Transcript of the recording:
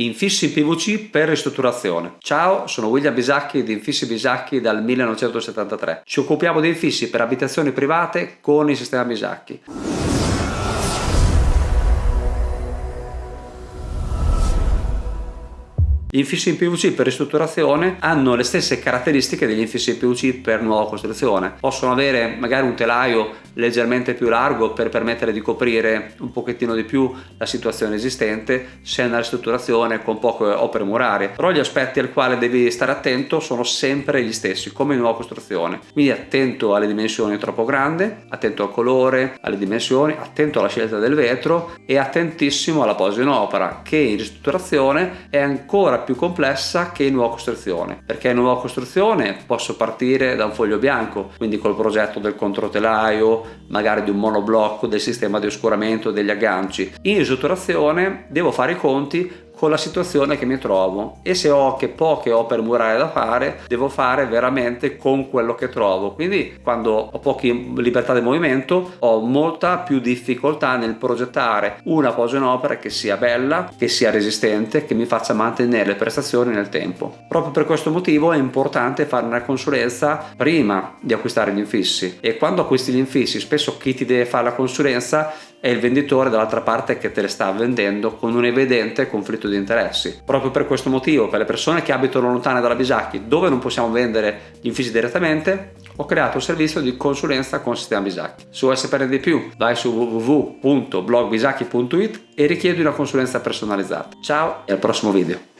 Infissi in PVC per ristrutturazione. Ciao, sono William Bisacchi di Infissi Bisacchi dal 1973. Ci occupiamo di infissi per abitazioni private con il sistema Bisacchi. Gli infissi in PVC per ristrutturazione hanno le stesse caratteristiche degli infissi in PVC per nuova costruzione. Possono avere magari un telaio leggermente più largo per permettere di coprire un pochettino di più la situazione esistente se è una ristrutturazione con poche opere murarie. Però gli aspetti al quale devi stare attento sono sempre gli stessi, come in nuova costruzione. Quindi attento alle dimensioni troppo grandi, attento al colore, alle dimensioni, attento alla scelta del vetro e attentissimo alla posa in opera che in ristrutturazione è ancora più complessa che in nuova costruzione perché in nuova costruzione posso partire da un foglio bianco quindi col progetto del controtelaio magari di un monoblocco del sistema di oscuramento degli agganci. In ristrutturazione devo fare i conti con la situazione che mi trovo. E se ho che poche opere murarie da fare devo fare veramente con quello che trovo. Quindi quando ho poche libertà di movimento ho molta più difficoltà nel progettare una posa in opera che sia bella che sia resistente che mi faccia mantenere le prestazioni nel tempo. Proprio per questo motivo è importante fare una consulenza prima di acquistare gli infissi. E quando acquisti gli infissi spesso chi ti deve fare la consulenza è il venditore dall'altra parte che te le sta vendendo con un evidente conflitto di interessi. Proprio per questo motivo, per le persone che abitano lontane dalla Bisacchi, dove non possiamo vendere gli infissi direttamente, ho creato un servizio di consulenza con sistema Bisacchi. Se vuoi sapere di più, vai su www.blogbisacchi.it e richiedi una consulenza personalizzata. Ciao e al prossimo video!